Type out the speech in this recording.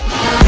Yeah.